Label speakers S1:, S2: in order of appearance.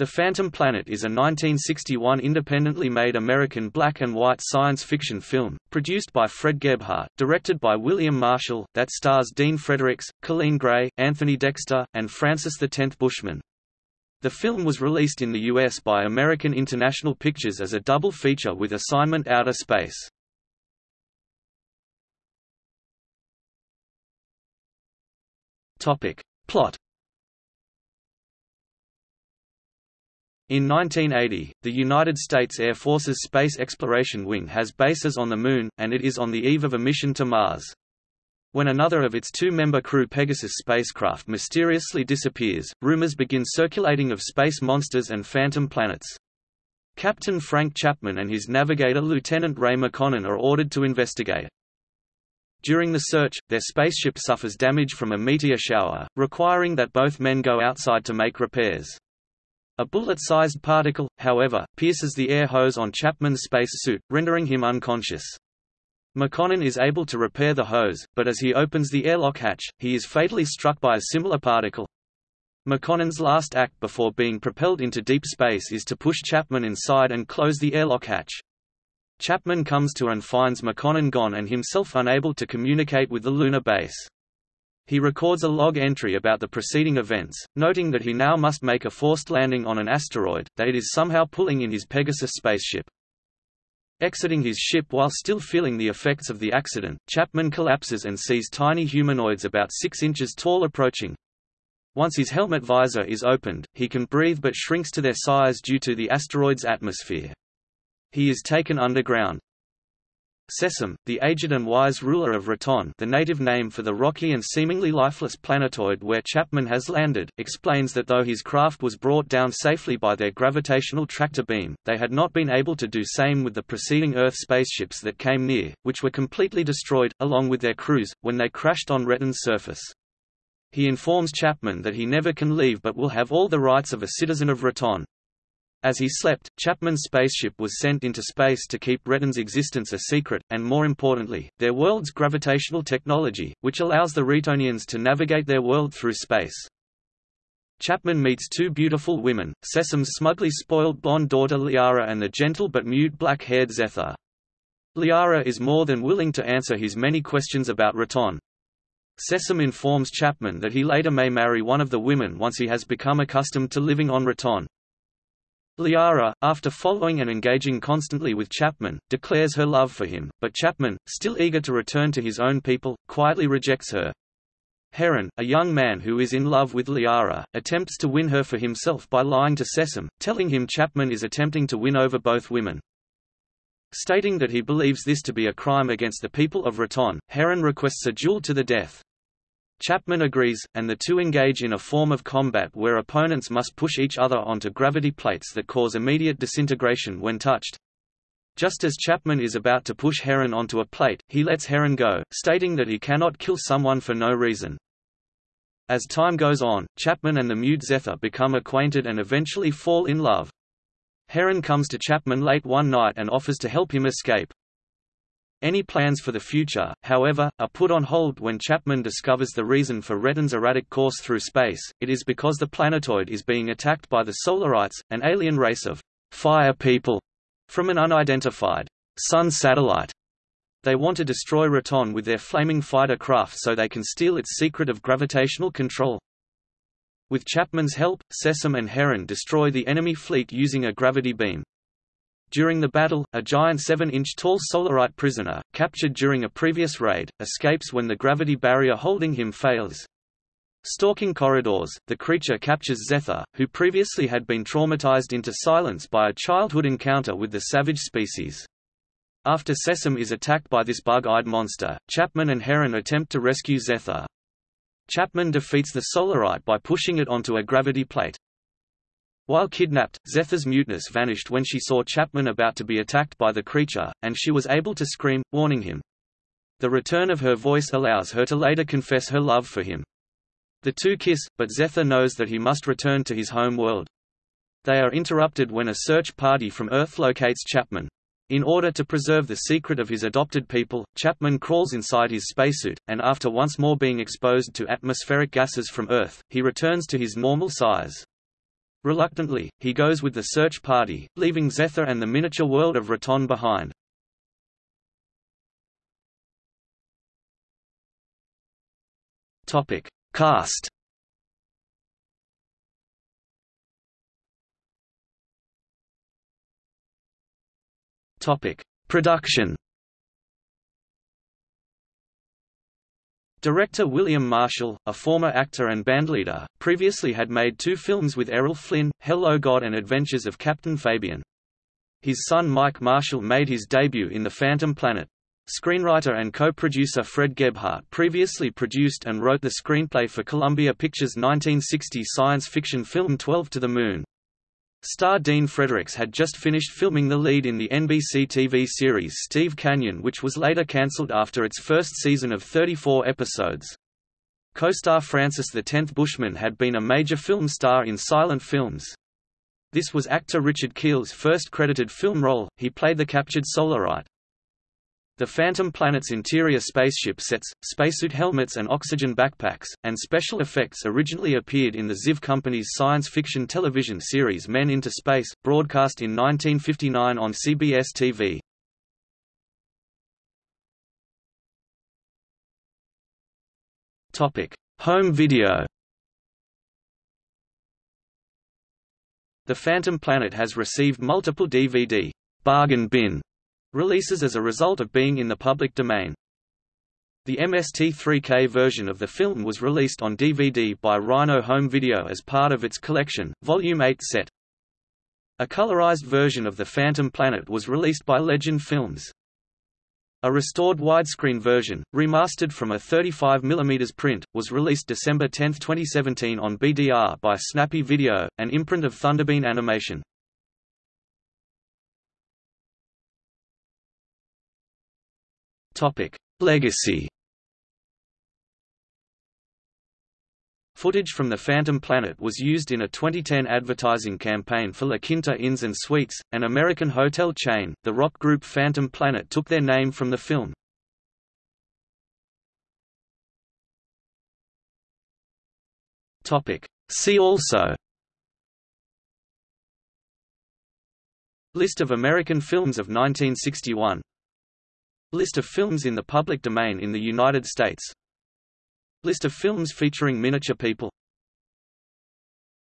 S1: The Phantom Planet is a 1961 independently made American black and white science fiction film, produced by Fred Gebhardt, directed by William Marshall, that stars Dean Fredericks, Coleen Gray, Anthony Dexter, and Francis X Bushman. The film was released in the U.S. by American International Pictures as a double feature with Assignment Outer Space. Plot In 1980, the United States Air Force's Space Exploration Wing has bases on the Moon, and it is on the eve of a mission to Mars. When another of its two-member crew Pegasus spacecraft mysteriously disappears, rumors begin circulating of space monsters and phantom planets. Captain Frank Chapman and his navigator Lieutenant Ray Makonnen are ordered to investigate. During the search, their spaceship suffers damage from a meteor shower, requiring that both men go outside to make repairs. A bullet-sized particle, however, pierces the air hose on Chapman's spacesuit, rendering him unconscious. Makonnen is able to repair the hose, but as he opens the airlock hatch, he is fatally struck by a similar particle. Makonnen's last act before being propelled into deep space is to push Chapman inside and close the airlock hatch. Chapman comes to and finds Makonnen gone and himself unable to communicate with the lunar base. He records a log entry about the preceding events, noting that he now must make a forced landing on an asteroid, that it is somehow pulling in his Pegasus spaceship. Exiting his ship while still feeling the effects of the accident, Chapman collapses and sees tiny humanoids about 6 inches tall approaching. Once his helmet visor is opened, he can breathe but shrinks to their size due to the asteroid's atmosphere. He is taken underground. Sessom, the aged and wise ruler of Rehton the native name for the rocky and seemingly lifeless planetoid where Chapman has landed, explains that though his craft was brought down safely by their gravitational tractor beam, they had not been able to do same with the preceding Earth spaceships that came near, which were completely destroyed, along with their crews, when they crashed on Rehton's surface. He informs Chapman that he never can leave but will have all the rights of a citizen of Rehton. As he slept, Chapman's spaceship was sent into space to keep Rehton's existence a secret, and more importantly, their world's gravitational technology, which allows the Rehtonians to navigate their world through space. Chapman meets two beautiful women, Sessom's smugly spoiled blonde daughter Liara and the gentle but mute black-haired Zetha. Liara is more than willing to answer his many questions about Rehton. Sessom informs Chapman that he later may marry one of the women once he has become accustomed to living on Rehton. Liara, after following and engaging constantly with Chapman, declares her love for him, but Chapman, still eager to return to his own people, quietly rejects her. Herron, a young man who is in love with Liara, attempts to win her for himself by lying to Sessom, telling him Chapman is attempting to win over both women. Stating that he believes this to be a crime against the people of Rehton, Herron requests a duel to the death. Chapman agrees, and the two engage in a form of combat where opponents must push each other onto gravity plates that cause immediate disintegration when touched. Just as Chapman is about to push Herron onto a plate, he lets Herron go, stating that he cannot kill someone for no reason. As time goes on, Chapman and the mute Zetha become acquainted and eventually fall in love. Herron comes to Chapman late one night and offers to help him escape. Any plans for the future, however, are put on hold when Chapman discovers the reason for Rehton's erratic course through space, it is because the planetoid is being attacked by the Solarites, an alien race of fire people from an unidentified sun satellite. They want to destroy Rehton with their flaming fighter craft so they can steal its secret of gravitational control. With Chapman's help, Sessom and Herron destroy the enemy fleet using a gravity beam. During the battle, a giant 7-inch tall Solarite prisoner, captured during a previous raid, escapes when the gravity barrier holding him fails. Stalking corridors, the creature captures Zetha, who previously had been traumatized into silence by a childhood encounter with the savage species. After Sessom is attacked by this bug-eyed monster, Chapman and Herron attempt to rescue Zetha. Chapman defeats the Solarite by pushing it onto a gravity plate. While kidnapped, Zetha's muteness vanished when she saw Chapman about to be attacked by the creature, and she was able to scream, warning him. The return of her voice allows her to later confess her love for him. The two kiss, but Zetha knows that he must return to his home world. They are interrupted when a search party from Earth locates Chapman. In order to preserve the secret of his adopted people, Chapman crawls inside his spacesuit, and after once more being exposed to atmospheric gases from Earth, he returns to his normal size. Reluctantly, he goes with the search party, leaving Zetha and the miniature world of Rehton behind. Topic: Cast. Topic: Production. Director William Marshall, a former actor and bandleader, previously had made two films with Errol Flynn, Hello God and Adventures of Captain Fabian. His son Mike Marshall made his debut in The Phantom Planet. Screenwriter and co-producer Fred Gebhardt previously produced and wrote the screenplay for Columbia Pictures' 1960 science fiction film 12 to the Moon. Star Dean Fredericks had just finished filming the lead in the NBC TV series Steve Canyon which was later cancelled after its first season of 34 episodes. Co-star Francis Tenth Bushman had been a major film star in silent films. This was actor Richard Kiel's first credited film role, he played the captured Solarite. The Phantom Planet's interior spaceship sets, spacesuit helmets and oxygen backpacks, and special effects originally appeared in the Ziv Company's science fiction television series Men into Space, broadcast in 1959 on CBS TV. Home video The Phantom Planet has received multiple DVD bargain bin Releases as a result of being in the public domain. The MST3K version of the film was released on DVD by Rhino Home Video as part of its collection, Volume 8 set. A colorized version of The Phantom Planet was released by Legend Films. A restored widescreen version, remastered from a 35mm print, was released December 10, 2017 on BDR by Snappy Video, an imprint of Thunderbean Animation. Topic: Legacy. Footage from the Phantom Planet was used in a 2010 advertising campaign for La Quinta Inns and Suites, an American hotel chain. The rock group Phantom Planet took their name from the film. Topic: See also List of American films of 1961 List of films in the public domain in the United States. List of films featuring miniature people